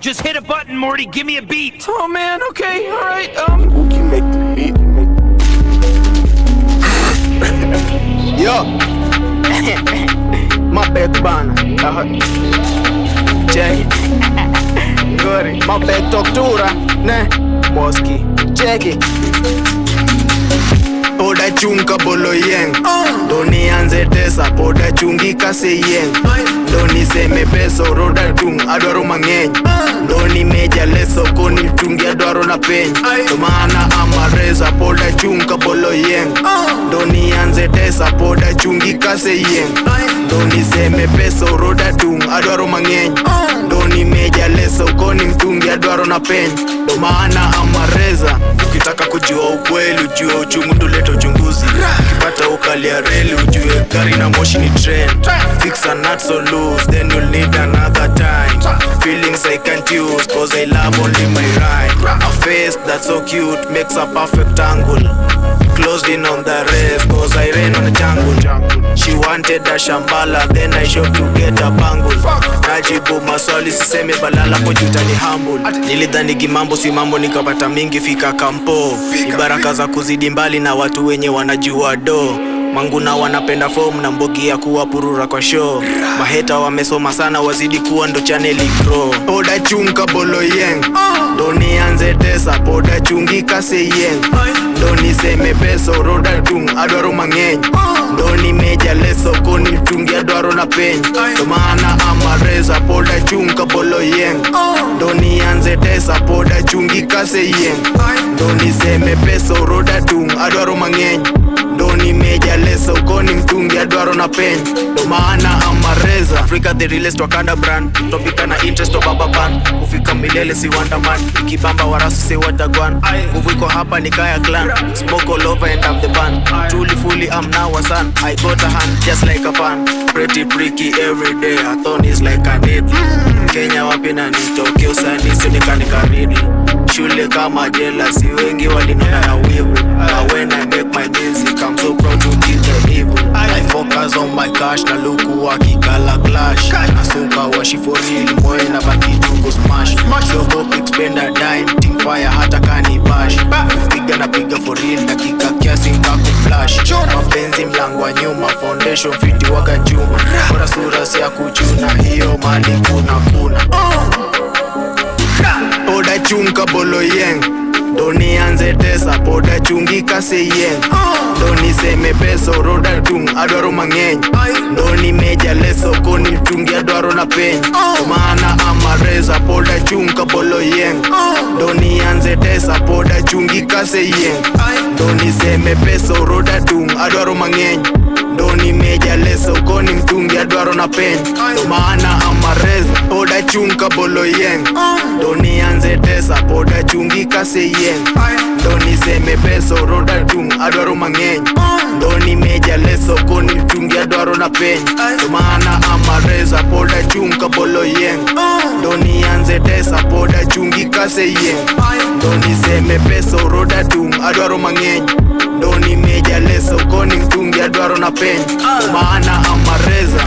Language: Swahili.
Just hit a button, Morty. Give me a beat. Oh man, okay, alright, um. Wookie make the beat. Yo. My bad bana. Uh-huh. Check it. Good. My bad tortura. Ne. Moski. Check it. Chunga bolo yeng. Ndo nianze tesa poda chungi kase yeng. Ndo niseme peso roda tung adwaro mang'eny. Ndo leso koni mtungi adwaro na peny. Ndo maana amareza poda chunga bolo yeng. Ndo nianze tesa poda chungi kase yeng. Ndo niseme peso roda tung adwaro mang'eny. Ndo nimeja leso koni mtungi dwaro na pen Ndo maana amareza ukitaka kujua ukweli ujue uchungu nduleta uchunguzi. Ukipata ya reli ujue gari na moshi ni trend. Fix a nut so loose then you'll need another time. Feelings i can't use cause i love only my rhyme face that's so cute. Makes a perfect angle. Closed in on the rest cause i ran on the jungle. She wanted a shambala then i showed to get a bangle. Najibu maswali siseme balala pojuta ni humble. Nilidhani kimambo si mambo nikapata mingi fika kampo. Ni baraka za kuzidi mbali na watu wenye wanajua do manguna wanapenda fom na mbogi ya kuwa purura kwa show. Maheta wamesoma sana wazidi kuwa ndo chaneli pro. poda chunga bolo yeng. Ndo nianze tesa poda chungi kase yeng. Ndo niseme peso roda tung adwaro mang'eny. Ndo nimeja leso koni mtungi adwaro na peny ndo maana amareza poda chunga bolo yeng. Ndo nianze tesa poda chungi kase yeng. Ndo niseme peso roda tung adwaro mang'eny mtungi na pen. Ndo maana amareza afrika the realest wakanda brand. Topika na interest wa baba ban. Kufika milele si wandaman kibamba warasu say watagwan nguvu iko hapa ni kaya clan. Smoke all over and I'm the band truly fully I'm now a son. I got a hand just like a pan. Pretty pricky every day. A thorn is like a needle. Kenya wapi na nitoke usani sionekane karidi. Shule kama jela si wengi walinona na wivu. Na moyo na baki tuko smash. Siogopi expenda dime team fire hata kani bash. Piga na piga for real dakika kiasi kako flash. Mapenzi mlango wa nyuma foundation fiti waka juma bora sura si ya kuchuna hiyo mali kuna kuna. Poda chunga bolo yeng ndo nianze tesa poda chungi kase yeng ndo niseme peso roda tung adwaro mang'eny. Ndo nimeja leso koni mchungi adwaro na peny. Omana amareza poda chung kabolo yeng ndo nianze tesa poda chungi kase yeng ndo niseme peso roda tung adwaro mang'eny. Ndo nimeja leso koni mtungi adwaro na peny. Omana amareza poda chunga bolo yeng. Doni anze tesa poda chungi kase yeng. Doni seme peso roda chung adwaro mang'eny. Doni meja leso koni chungi adwaro na peny. Tumana amareza poda chunga bolo yeng. Doni anze tesa poda chungi kase yeng. Doni seme peso roda chung adwaro mang'eny. Doni meja leso koni mtungi adwaro na peny. Tumana maana amareza